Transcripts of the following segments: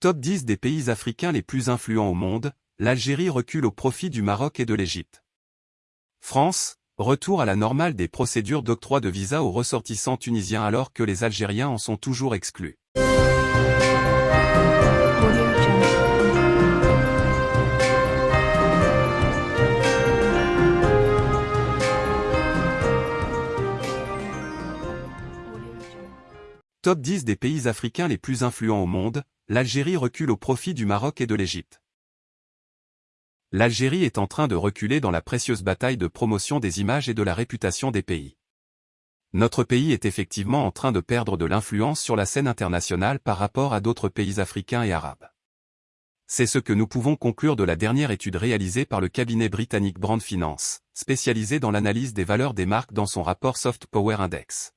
Top 10 des pays africains les plus influents au monde, l'Algérie recule au profit du Maroc et de l'Égypte. France, retour à la normale des procédures d'octroi de visa aux ressortissants tunisiens alors que les Algériens en sont toujours exclus. Top 10 des pays africains les plus influents au monde, l'Algérie recule au profit du Maroc et de l'Égypte. L'Algérie est en train de reculer dans la précieuse bataille de promotion des images et de la réputation des pays. Notre pays est effectivement en train de perdre de l'influence sur la scène internationale par rapport à d'autres pays africains et arabes. C'est ce que nous pouvons conclure de la dernière étude réalisée par le cabinet britannique Brand Finance, spécialisé dans l'analyse des valeurs des marques dans son rapport Soft Power Index.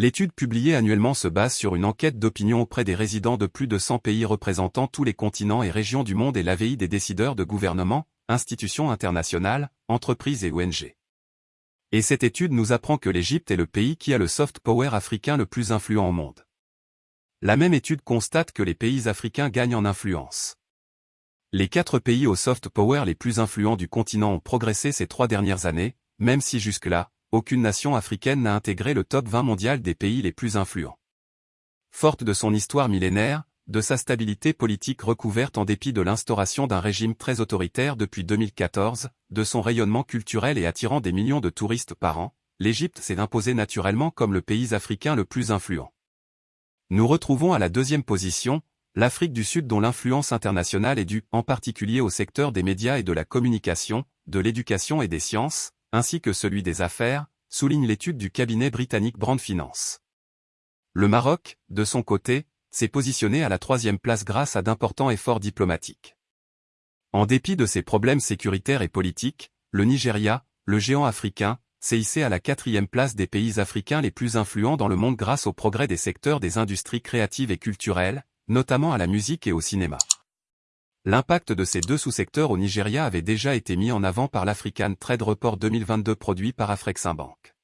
L'étude publiée annuellement se base sur une enquête d'opinion auprès des résidents de plus de 100 pays représentant tous les continents et régions du monde et l'AVI des décideurs de gouvernement, institutions internationales, entreprises et ONG. Et cette étude nous apprend que l'Égypte est le pays qui a le soft power africain le plus influent au monde. La même étude constate que les pays africains gagnent en influence. Les quatre pays au soft power les plus influents du continent ont progressé ces trois dernières années, même si jusque-là, aucune nation africaine n'a intégré le top 20 mondial des pays les plus influents. Forte de son histoire millénaire, de sa stabilité politique recouverte en dépit de l'instauration d'un régime très autoritaire depuis 2014, de son rayonnement culturel et attirant des millions de touristes par an, l'Égypte s'est imposée naturellement comme le pays africain le plus influent. Nous retrouvons à la deuxième position, l'Afrique du Sud dont l'influence internationale est due en particulier au secteur des médias et de la communication, de l'éducation et des sciences, ainsi que celui des affaires, souligne l'étude du cabinet britannique Brand Finance. Le Maroc, de son côté, s'est positionné à la troisième place grâce à d'importants efforts diplomatiques. En dépit de ses problèmes sécuritaires et politiques, le Nigeria, le géant africain, s'est hissé à la quatrième place des pays africains les plus influents dans le monde grâce au progrès des secteurs des industries créatives et culturelles, notamment à la musique et au cinéma. L'impact de ces deux sous-secteurs au Nigeria avait déjà été mis en avant par l'African Trade Report 2022 produit par Afreximbank.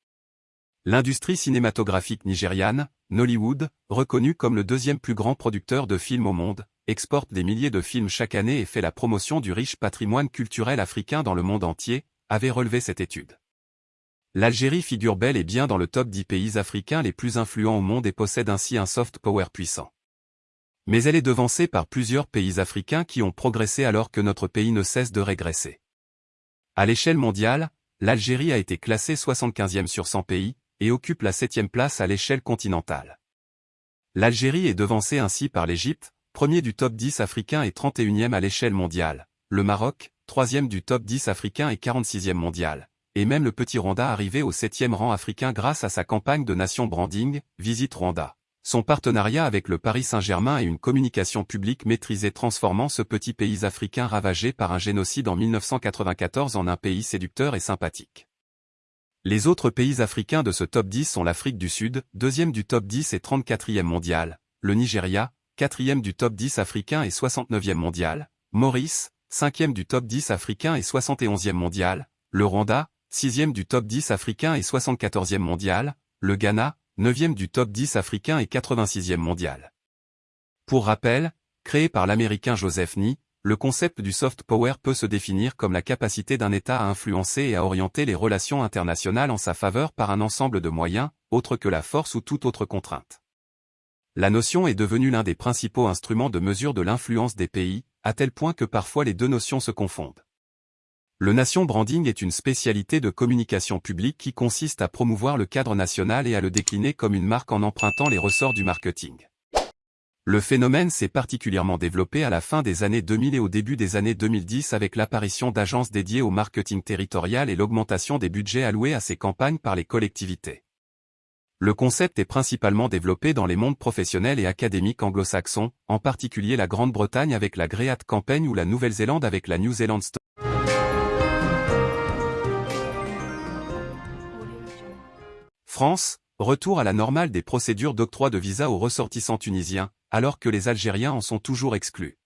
L'industrie cinématographique nigériane, Nollywood, reconnue comme le deuxième plus grand producteur de films au monde, exporte des milliers de films chaque année et fait la promotion du riche patrimoine culturel africain dans le monde entier, avait relevé cette étude. L'Algérie figure bel et bien dans le top 10 pays africains les plus influents au monde et possède ainsi un soft power puissant. Mais elle est devancée par plusieurs pays africains qui ont progressé alors que notre pays ne cesse de régresser. À l'échelle mondiale, l'Algérie a été classée 75e sur 100 pays, et occupe la 7e place à l'échelle continentale. L'Algérie est devancée ainsi par l'Égypte, premier du top 10 africain et 31e à l'échelle mondiale, le Maroc, troisième du top 10 africain et 46e mondial, et même le petit Rwanda arrivé au 7e rang africain grâce à sa campagne de nation branding, Visite Rwanda. Son partenariat avec le Paris Saint-Germain et une communication publique maîtrisée transformant ce petit pays africain ravagé par un génocide en 1994 en un pays séducteur et sympathique. Les autres pays africains de ce top 10 sont l'Afrique du Sud, deuxième du top 10 et 34e mondial, le Nigeria, quatrième du top 10 africain et 69e mondial, Maurice, cinquième du top 10 africain et 71e mondial, le Rwanda, sixième du top 10 africain et 74e mondial, le Ghana, 9e du top 10 africain et 86e mondial. Pour rappel, créé par l'américain Joseph Nye, le concept du soft power peut se définir comme la capacité d'un État à influencer et à orienter les relations internationales en sa faveur par un ensemble de moyens, autres que la force ou toute autre contrainte. La notion est devenue l'un des principaux instruments de mesure de l'influence des pays, à tel point que parfois les deux notions se confondent. Le nation branding est une spécialité de communication publique qui consiste à promouvoir le cadre national et à le décliner comme une marque en empruntant les ressorts du marketing. Le phénomène s'est particulièrement développé à la fin des années 2000 et au début des années 2010 avec l'apparition d'agences dédiées au marketing territorial et l'augmentation des budgets alloués à ces campagnes par les collectivités. Le concept est principalement développé dans les mondes professionnels et académiques anglo-saxons, en particulier la Grande-Bretagne avec la Great Campaign ou la Nouvelle-Zélande avec la New Zealand Story. France, retour à la normale des procédures d'octroi de visa aux ressortissants tunisiens, alors que les Algériens en sont toujours exclus.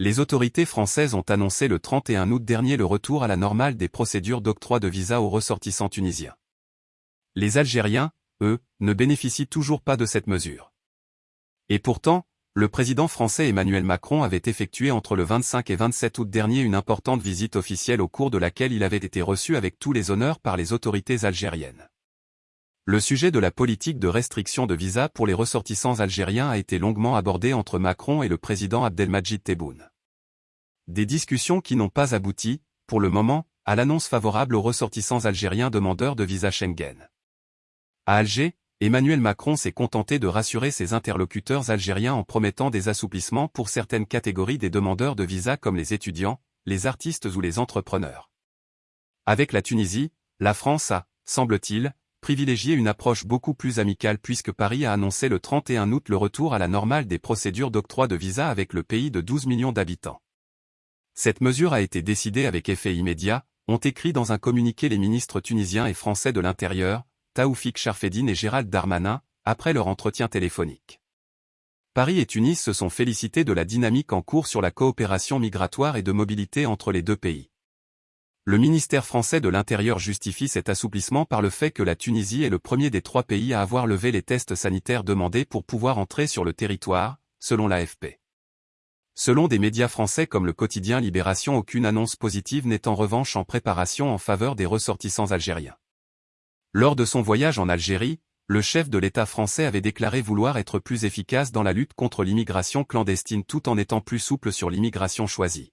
Les autorités françaises ont annoncé le 31 août dernier le retour à la normale des procédures d'octroi de visa aux ressortissants tunisiens. Les Algériens, eux, ne bénéficient toujours pas de cette mesure. Et pourtant, le président français Emmanuel Macron avait effectué entre le 25 et 27 août dernier une importante visite officielle au cours de laquelle il avait été reçu avec tous les honneurs par les autorités algériennes. Le sujet de la politique de restriction de visa pour les ressortissants algériens a été longuement abordé entre Macron et le président Abdelmajid Tebboune. Des discussions qui n'ont pas abouti, pour le moment, à l'annonce favorable aux ressortissants algériens demandeurs de visa Schengen. À Alger, Emmanuel Macron s'est contenté de rassurer ses interlocuteurs algériens en promettant des assouplissements pour certaines catégories des demandeurs de visa comme les étudiants, les artistes ou les entrepreneurs. Avec la Tunisie, la France a, semble-t-il, privilégié une approche beaucoup plus amicale puisque Paris a annoncé le 31 août le retour à la normale des procédures d'octroi de visa avec le pays de 12 millions d'habitants. Cette mesure a été décidée avec effet immédiat, ont écrit dans un communiqué les ministres tunisiens et français de l'Intérieur, Taoufik Charfedine et Gérald Darmanin, après leur entretien téléphonique. Paris et Tunis se sont félicités de la dynamique en cours sur la coopération migratoire et de mobilité entre les deux pays. Le ministère français de l'Intérieur justifie cet assouplissement par le fait que la Tunisie est le premier des trois pays à avoir levé les tests sanitaires demandés pour pouvoir entrer sur le territoire, selon l'AFP. Selon des médias français comme le quotidien Libération aucune annonce positive n'est en revanche en préparation en faveur des ressortissants algériens. Lors de son voyage en Algérie, le chef de l'État français avait déclaré vouloir être plus efficace dans la lutte contre l'immigration clandestine tout en étant plus souple sur l'immigration choisie.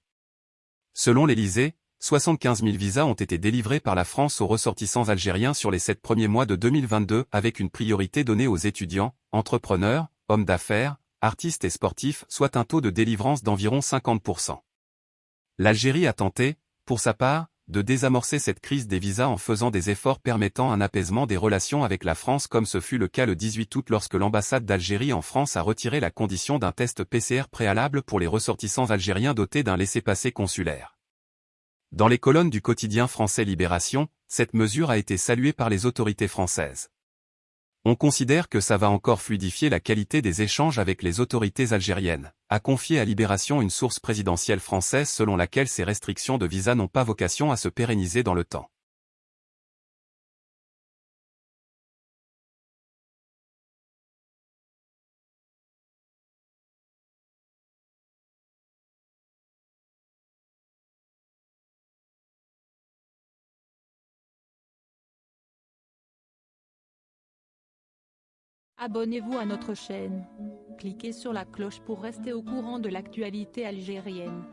Selon l'Élysée, 75 000 visas ont été délivrés par la France aux ressortissants algériens sur les sept premiers mois de 2022 avec une priorité donnée aux étudiants, entrepreneurs, hommes d'affaires, artistes et sportifs, soit un taux de délivrance d'environ 50%. L'Algérie a tenté, pour sa part, de désamorcer cette crise des visas en faisant des efforts permettant un apaisement des relations avec la France comme ce fut le cas le 18 août lorsque l'ambassade d'Algérie en France a retiré la condition d'un test PCR préalable pour les ressortissants algériens dotés d'un laissez-passer consulaire. Dans les colonnes du quotidien français Libération, cette mesure a été saluée par les autorités françaises. On considère que ça va encore fluidifier la qualité des échanges avec les autorités algériennes, a confié à Libération une source présidentielle française selon laquelle ces restrictions de visa n'ont pas vocation à se pérenniser dans le temps. Abonnez-vous à notre chaîne. Cliquez sur la cloche pour rester au courant de l'actualité algérienne.